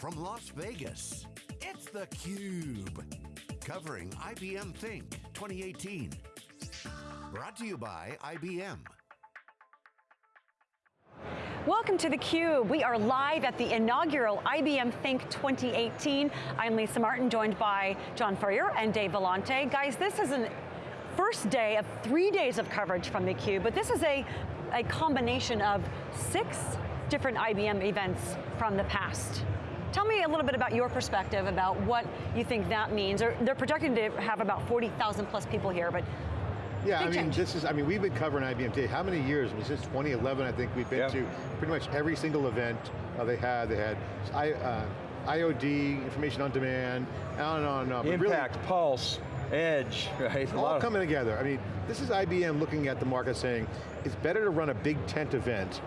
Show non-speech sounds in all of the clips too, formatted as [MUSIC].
from Las Vegas, it's theCUBE. Covering IBM Think 2018. Brought to you by IBM. Welcome to theCUBE. We are live at the inaugural IBM Think 2018. I'm Lisa Martin, joined by John Furrier and Dave Vellante. Guys, this is a first day of three days of coverage from theCUBE, but this is a, a combination of six different IBM events from the past. Tell me a little bit about your perspective about what you think that means. They're, they're projecting to have about 40,000 plus people here, but yeah, Big I mean, change. this is, I mean, we've been covering IBM today. How many years? I mean, since 2011, I think we've been Yep. to pretty much every single event uh, they had. They had I, uh, IOD, information on demand, on and on and on. But really, Impact, Pulse, Edge, [LAUGHS] right? All coming together. I mean, this is IBM looking at the market saying, it's better to run a big tent event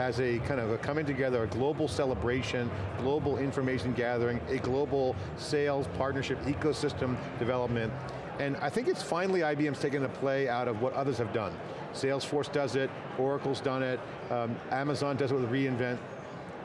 as a kind of a coming together, a global celebration, global information gathering, a global sales, partnership, ecosystem development. And I think it's finally IBM's taking a play out of what others have done. Salesforce does it, Oracle's done it, um, Amazon does it with reInvent.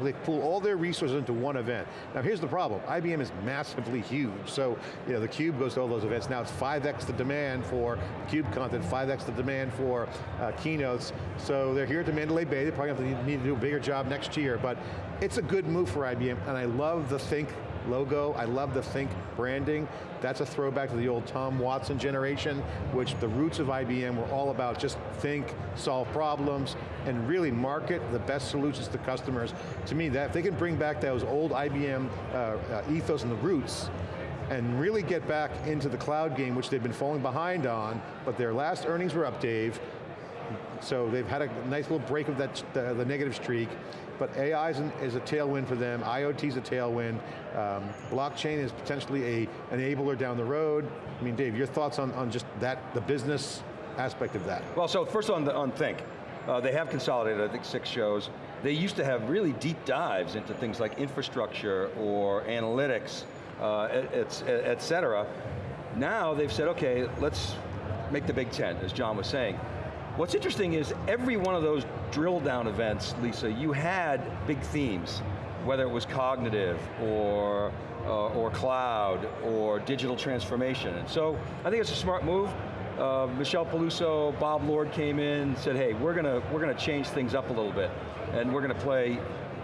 They pull all their resources into one event. Now here's the problem, IBM is massively huge, so you know, the Cube goes to all those events. Now it's 5x the demand for Cube content, 5x the demand for uh, keynotes. So they're here at the Mandalay Bay, they probably to need to do a bigger job next year, but it's a good move for IBM, and I love the Think logo, I love the Think branding. That's a throwback to the old Tom Watson generation, which the roots of IBM were all about just think, solve problems, and really market the best solutions to customers. To me, that if they can bring back those old IBM uh, uh, ethos and the roots, and really get back into the cloud game, which they've been falling behind on, but their last earnings were up, Dave, so they've had a nice little break of that, the, the negative streak, but AI is, an, is a tailwind for them, IoT is a tailwind, um, blockchain is potentially a enabler down the road. I mean, Dave, your thoughts on, on just that, the business aspect of that? Well, so first on, the, on Think, uh, they have consolidated, I think, six shows. They used to have really deep dives into things like infrastructure or analytics, uh, et, et, et cetera. Now they've said, okay, let's make the Big Ten, as John was saying. What's interesting is every one of those drill down events, Lisa, you had big themes, whether it was cognitive or, uh, or cloud or digital transformation. And so I think it's a smart move. Uh, Michelle Peluso, Bob Lord came in, said, hey, we're going to we're going to change things up a little bit, and we're going to play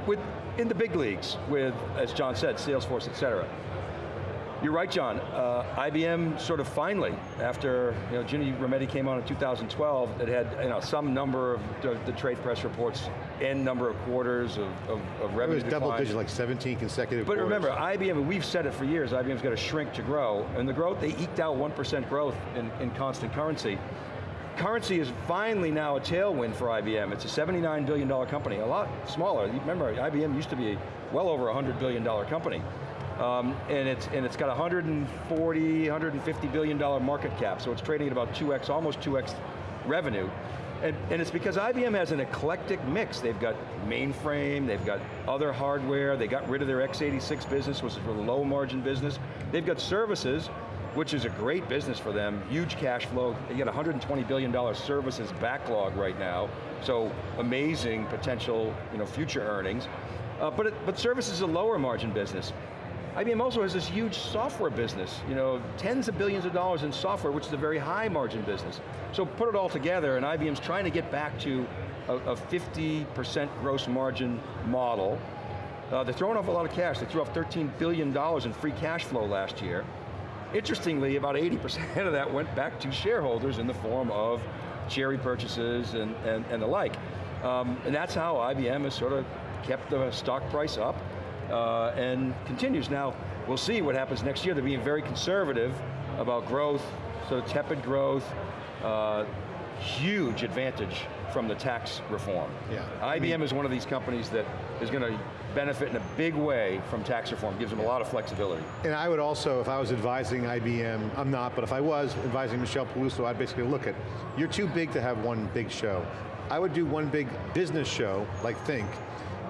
with in the big leagues with, as John said, Salesforce, et cetera. You're right, John. Uh, IBM sort of finally, after you know, Ginny Rometty came on in 2012, it had you know, some number of the, the trade press reports, n number of quarters of, of, of It revenue was double digit, like 17 consecutive But quarters. remember, IBM, we've said it for years, IBM's got to shrink to grow, and the growth, they eked out 1% growth in, in constant currency. Currency is finally now a tailwind for IBM. It's a $79 billion company, a lot smaller. Remember, IBM used to be well over a $100 billion company. Um, and, it's, and it's got 140, 150 billion dollar market cap, so it's trading at about 2x, almost 2x revenue. And, and it's because IBM has an eclectic mix. They've got mainframe, they've got other hardware, they got rid of their x86 business, which is a low margin business. They've got services, which is a great business for them, huge cash flow. They got $120 billion services backlog right now, so amazing potential you know, future earnings. Uh, but, it, but services is a lower margin business. IBM also has this huge software business, you know, tens of billions of dollars in software, which is a very high margin business. So put it all together, and IBM's trying to get back to a, a 50% gross margin model. Uh, they're throwing off a lot of cash. They threw off $13 billion in free cash flow last year. Interestingly, about 80% [LAUGHS] of that went back to shareholders in the form of share repurchases and, and, and the like. Um, and that's how IBM has sort of kept the stock price up uh, and continues. Now, we'll see what happens next year. They're being very conservative about growth, so tepid growth, uh, huge advantage from the tax reform. Yeah. IBM is one of these companies that is going to benefit in a big way from tax reform, gives them a lot of flexibility. And I would also, if I was advising IBM, I'm not, but if I was advising Michelle Peluso, I'd basically look at, you're too big to have one big show. I would do one big business show, like Think,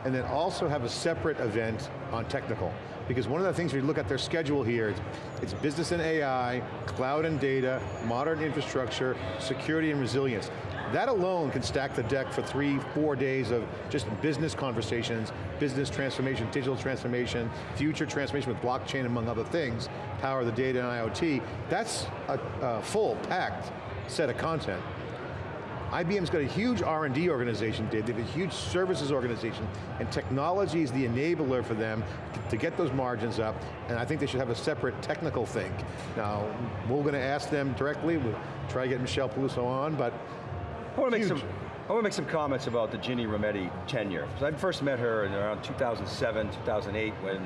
and then also have a separate event on technical. Because one of the things, you look at their schedule here, it's, it's business and AI, cloud and data, modern infrastructure, security and resilience. That alone can stack the deck for three, four days of just business conversations, business transformation, digital transformation, future transformation with blockchain among other things, power the data and IoT. That's a, a full, packed set of content. IBM's got a huge R&D organization, Dave. They have a huge services organization, and technology is the enabler for them to get those margins up, and I think they should have a separate technical thing. Now, we're going to ask them directly, we'll try to get Michelle Peluso on, but I want to make some. I want to make some comments about the Ginny Rometty tenure. So I first met her in around 2007, 2008, when,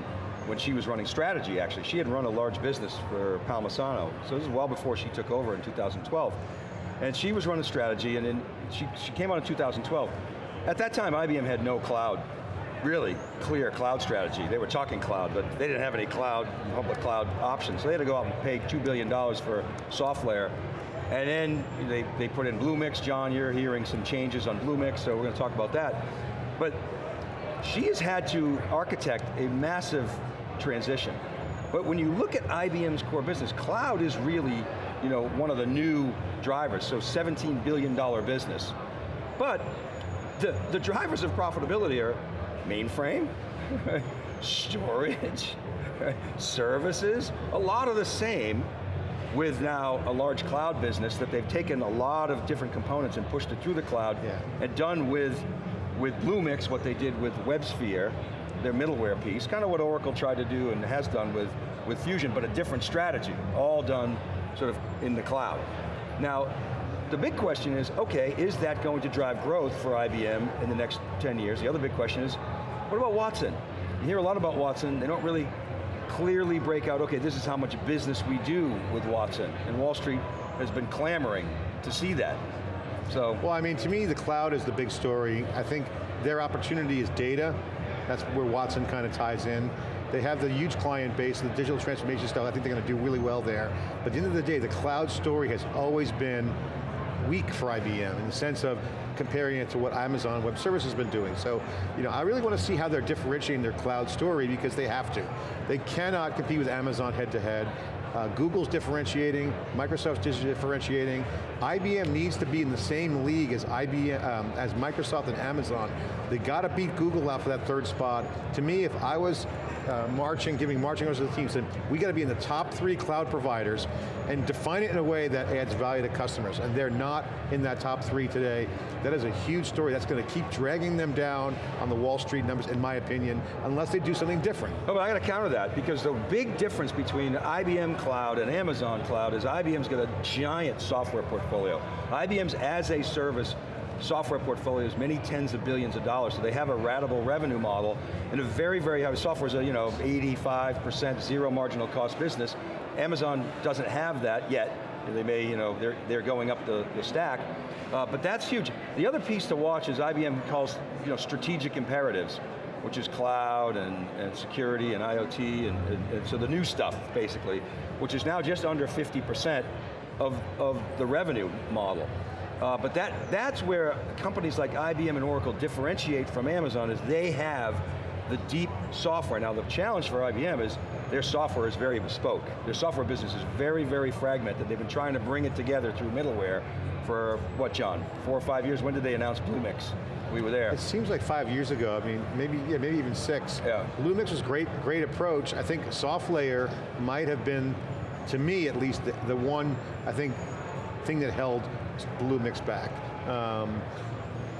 when she was running strategy, actually. She had run a large business for Palmisano, so this is well before she took over in 2012. And she was running strategy, and then she, she came on in 2012. At that time, IBM had no cloud, really clear cloud strategy. They were talking cloud, but they didn't have any cloud, public cloud options. So they had to go out and pay $2 billion for software. And then they, they put in Bluemix. John, you're hearing some changes on Bluemix, so we're going to talk about that. But she has had to architect a massive transition. But when you look at IBM's core business, cloud is really you know, one of the new drivers, so $17 billion business. But the, the drivers of profitability are mainframe, [LAUGHS] storage, [LAUGHS] services, a lot of the same with now a large cloud business that they've taken a lot of different components and pushed it through the cloud Yeah. and done with, with Bluemix what they did with WebSphere, their middleware piece, kind of what Oracle tried to do and has done with, with Fusion, but a different strategy, all done sort of in the cloud. Now, the big question is, okay, is that going to drive growth for IBM in the next 10 years? The other big question is, what about Watson? You hear a lot about Watson, they don't really clearly break out, okay, this is how much business we do with Watson, and Wall Street has been clamoring to see that. So, Well, I mean, to me, the cloud is the big story. I think their opportunity is data. That's where Watson kind of ties in. They have the huge client base, the digital transformation stuff, I think they're going to do really well there. But at the end of the day, the cloud story has always been weak for IBM in the sense of comparing it to what Amazon Web Services has been doing. So, you know, I really want to see how they're differentiating their cloud story because they have to. They cannot compete with Amazon head to head. Uh, Google's differentiating, Microsoft's differentiating. IBM needs to be in the same league as IBM, um, as Microsoft and Amazon. They got to beat Google out for that third spot. To me, if I was uh, marching, giving marching orders to the team, said we got to be in the top three cloud providers and define it in a way that adds value to customers. And they're not in that top three today. That is a huge story. That's going to keep dragging them down on the Wall Street numbers, in my opinion, unless they do something different. Oh, but I got to counter that because the big difference between IBM Cloud and Amazon Cloud is IBM's got a giant software portfolio. IBM's as a service software portfolios, many tens of billions of dollars, so they have a ratable revenue model and a very, very high, software is a, you know, 85% zero marginal cost business. Amazon doesn't have that yet. They may, you know, they're, they're going up the, the stack. Uh, but that's huge. The other piece to watch is IBM calls, you know, strategic imperatives, which is cloud and, and security and IoT, and, and, and so the new stuff, basically, which is now just under 50% of, of the revenue model. Uh, but that, that's where companies like IBM and Oracle differentiate from Amazon is they have the deep software. Now the challenge for IBM is their software is very bespoke. Their software business is very, very fragmented. They've been trying to bring it together through middleware for, what John, four or five years? When did they announce Bluemix? We were there. It seems like five years ago, I mean, maybe, yeah, maybe even six. Yeah. Bluemix was great, great approach. I think SoftLayer might have been, to me at least, the, the one, I think, thing that held Bluemix back. Um,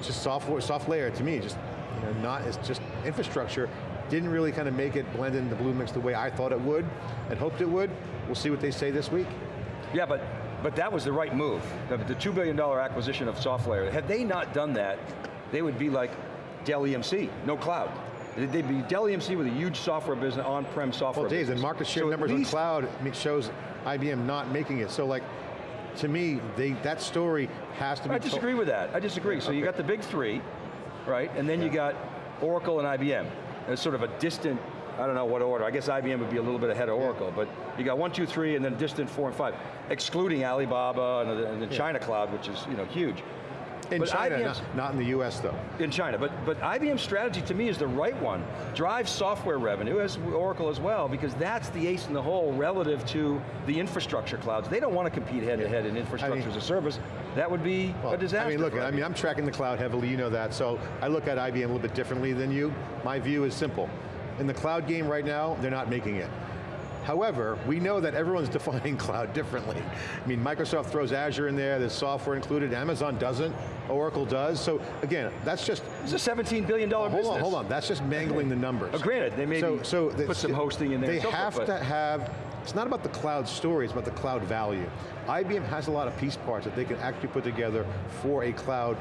just software, SoftLayer to me, just you know, not, it's just infrastructure, didn't really kind of make it blend into Bluemix the way I thought it would and hoped it would. We'll see what they say this week. Yeah, but, but that was the right move. The, the $2 billion acquisition of SoftLayer. Had they not done that, they would be like Dell EMC, no cloud. They'd be Dell EMC with a huge software business, on-prem software Well, Dave, the market share So numbers on cloud shows IBM not making it. So like, to me, they, that story has to be I disagree with that. I disagree. So you Okay. got the big three, right? And then you got Oracle and IBM. It's sort of a distant, I don't know what order. I guess IBM would be a little bit ahead of Oracle, but you got one, two, three, and then distant four and five, excluding Alibaba and the, and the China cloud, which is you know huge. In But China, not, not in the US though. in China, but, but IBM's strategy to me is the right one. Drive software revenue, as Oracle as well, because that's the ace in the hole relative to the infrastructure clouds. They don't want to compete head to head in infrastructure as a service. That would be a disaster. I mean, look, I mean, I'm tracking the cloud heavily, you know that, so I look at IBM a little bit differently than you. My view is simple. In the cloud game right now, they're not making it. However, we know that everyone's [LAUGHS] defining cloud differently. I mean, Microsoft throws Azure in there, there's software included, Amazon doesn't, Oracle does, so again, that's just... It's a $17 billion hold business. on, hold on, that's just mangling the numbers. Oh, granted, they maybe so, so put some hosting in there They so have but- to have, it's not about the cloud story, it's about the cloud value. IBM has a lot of piece parts that they can actually put together for a cloud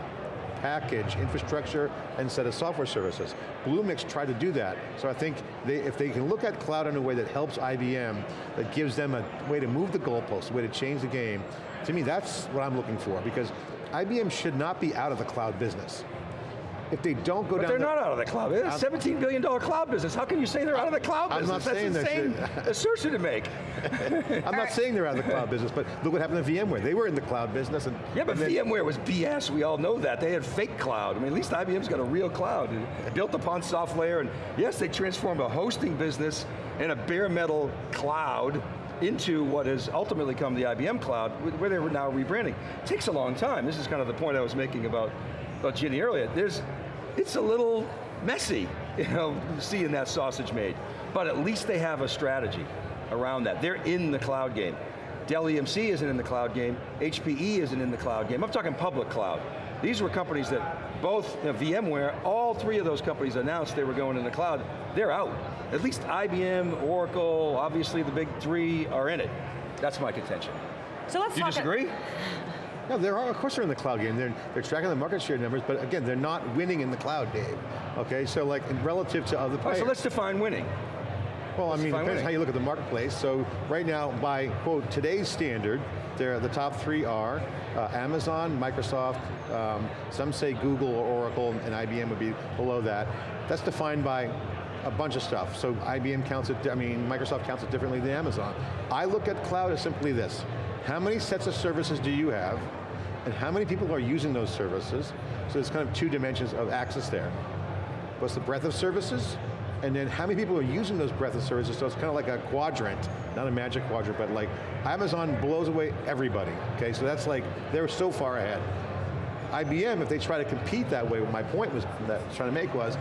package, infrastructure, and set of software services. Bluemix tried to do that, so I think they, if they can look at cloud in a way that helps IBM, that gives them a way to move the goalposts, a way to change the game, to me that's what I'm looking for, because IBM should not be out of the cloud business. If they don't go But down they're the- not out of the cloud. It's a $17 billion cloud business. How can you say they're out of the cloud I'm business? not saying That's they insane [LAUGHS] assertion to make. I'm not saying they're out of the cloud business, but look what happened to VMware. They were in the cloud business. And, Yeah, but and VMware was BS, we all know that. They had fake cloud. I mean, at least IBM's got a real cloud, built upon SoftLayer, and yes, they transformed a hosting business and a bare metal cloud into what has ultimately come the IBM cloud, where they're now rebranding. It takes a long time. This is kind of the point I was making about, about Ginny earlier. There's, it's a little messy, [LAUGHS] you know, seeing that sausage made. But at least they have a strategy around that. They're in the cloud game. Dell EMC isn't in the cloud game, HPE isn't in the cloud game. I'm talking public cloud. These were companies that both, you know, VMware, all three of those companies announced they were going in the cloud. They're out. At least IBM, Oracle, obviously the big three are in it. That's my contention. So let's Do you disagree? [LAUGHS] No, they're, of course they're in the cloud game. They're, they're tracking the market share numbers, but again, they're not winning in the cloud, Dave. Okay, so like relative to other right, players. so let's define winning. well, I let's mean, it depends winning. how you look at the marketplace. So right now, by quote, today's standard, they're, the top three are uh, Amazon, Microsoft, um, some say Google or Oracle, and IBM would be below that. That's defined by a bunch of stuff. So IBM counts it, I mean, Microsoft counts it differently than Amazon. I look at cloud as simply this. How many sets of services do you have? And how many people are using those services? So there's kind of two dimensions of access there. What's the breadth of services? And then how many people are using those breadth of services? So it's kind of like a quadrant, not a magic quadrant, but like Amazon blows away everybody, okay? So that's like, they're so far ahead. IBM, if they try to compete that way, what my point was that I was trying to make was,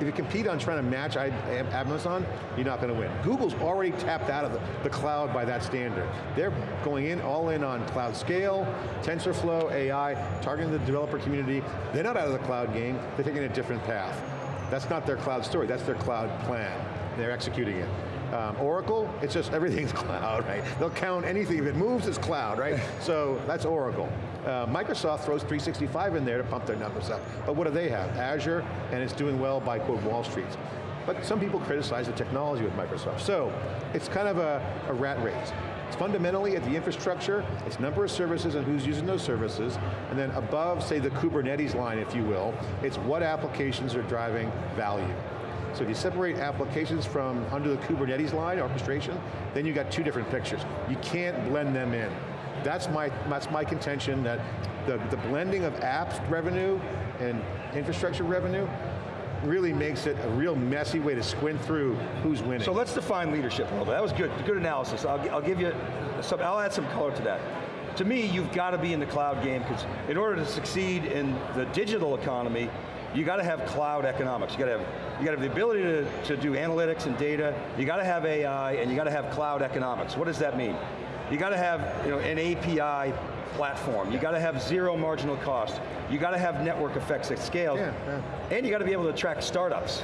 if you compete on trying to match Amazon, you're not going to win. Google's already tapped out of the, the cloud by that standard. They're going in, all in on cloud scale, TensorFlow, AI, targeting the developer community. They're not out of the cloud game, they're taking a different path. That's not their cloud story, that's their cloud plan. They're executing it. Um, Oracle, it's just everything's [LAUGHS] cloud, right? They'll count anything, if it moves, it's cloud, right? [LAUGHS] so that's Oracle. Uh, Microsoft throws 365 in there to pump their numbers up. But what do they have? Azure, and it's doing well by, quote, Wall Street. But some people criticize the technology with Microsoft. So, it's kind of a, a rat race. It's fundamentally at the infrastructure, it's number of services and who's using those services, and then above, say the Kubernetes line, if you will, it's what applications are driving value. So if you separate applications from under the Kubernetes line, orchestration, then you've got two different pictures. You can't blend them in. That's my, that's my contention that the, the blending of apps revenue and infrastructure revenue really makes it a real messy way to squint through who's winning. So let's define leadership a little bit. That was good, good analysis. I'll, I'll give you some, I'll add some color to that. To me, you've got to be in the cloud game because in order to succeed in the digital economy, you got to have cloud economics. You got to have, you got to have the ability to, to do analytics and data. You got to have AI and you got to have cloud economics. What does that mean? You got to have you know, an API platform. You got to have zero marginal cost. You got to have network effects at scale. Yeah, yeah. And you got to be able to track startups.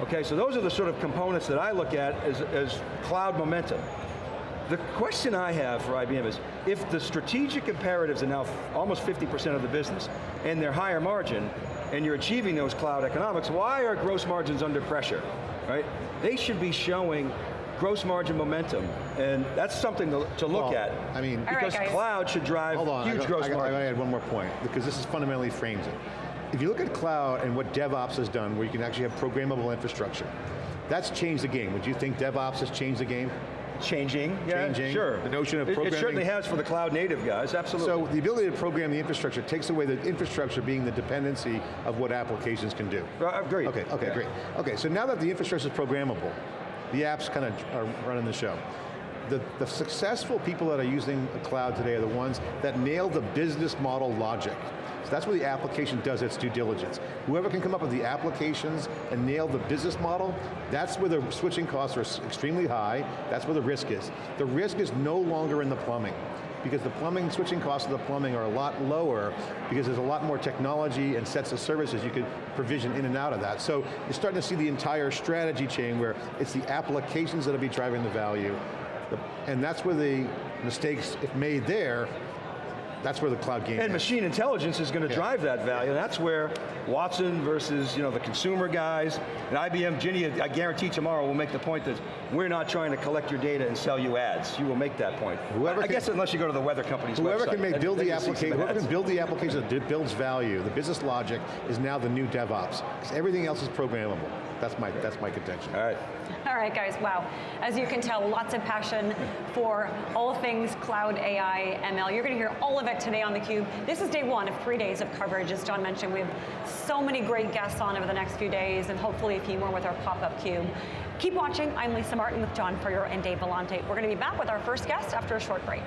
Okay, so those are the sort of components that I look at as, as cloud momentum. The question I have for IBM is, if the strategic imperatives are now almost 50% of the business, and they're higher margin, and you're achieving those cloud economics, why are gross margins under pressure, right? They should be showing gross margin momentum, and that's something to, to look Well, at. I mean- because guys. cloud should drive Hold on, huge I got, gross I got, I margin. got to add one more point, because this is fundamentally frames it. If you look at cloud and what DevOps has done, where you can actually have programmable infrastructure, that's changed the game. Would you think DevOps has changed the game? changing. Yeah, Changing. Sure. The notion of It- It, certainly has for the cloud native guys, absolutely. So the ability to program the infrastructure takes away the infrastructure being the dependency of what applications can do. Uh, Agreed. Okay, okay, Yeah. great. Okay, so now that the infrastructure is programmable, the apps kind of are running the show. The, the successful people that are using the cloud today are the ones that nail the business model logic. So that's where the application does its due diligence. Whoever can come up with the applications and nail the business model, that's where the switching costs are extremely high, that's where the risk is. The risk is no longer in the plumbing because the plumbing, switching costs of the plumbing are a lot lower because there's a lot more technology and sets of services you could provision in and out of that. So you're starting to see the entire strategy chain where it's the applications that'll be driving the value. And that's where the mistakes, if made there, that's where the cloud game And is. machine intelligence is going to Yeah. drive that value. And that's where Watson versus you know the consumer guys and IBM, Ginny, I guarantee tomorrow will make the point that we're not trying to collect your data and sell you ads. You will make that point. Whoever I, I can- guess unless you go to the weather company's Whoever website. can make build the you'll see some application, whoever ads. can build the application that builds value, the business logic is now the new DevOps. Because everything else is programmable. That's my, that's my contention. All right. All right, guys, wow. As you can tell, lots of passion for all things cloud, AI, ML. You're going to hear all of it today on theCUBE. This is day one of three days of coverage. As John mentioned, we have so many great guests on over the next few days, and hopefully a few more with our pop-up cube. Keep watching. I'm Lisa Martin with John Furrier and Dave Vellante. We're going to be back with our first guest after a short break.